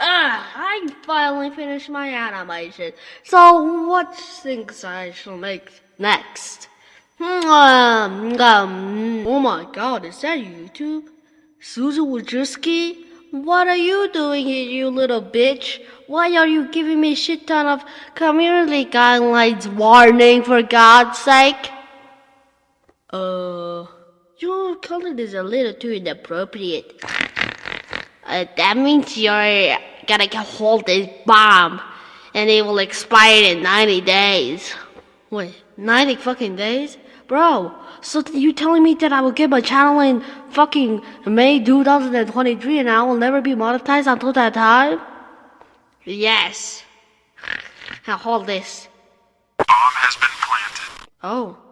Ah, I finally finished my animation. So what things I shall make next? Um, um, oh my god, is that YouTube? Susan Wojcicki? What are you doing here, you little bitch? Why are you giving me a shit ton of community guidelines warning for God's sake? Uh, your content is a little too inappropriate. Uh, that means you're gonna hold this bomb, and it will expire in 90 days. Wait, 90 fucking days? Bro, so you telling me that I will get my channel in fucking May 2023 and I will never be monetized until that time? Yes. Now hold this. Bomb has been planted. Oh.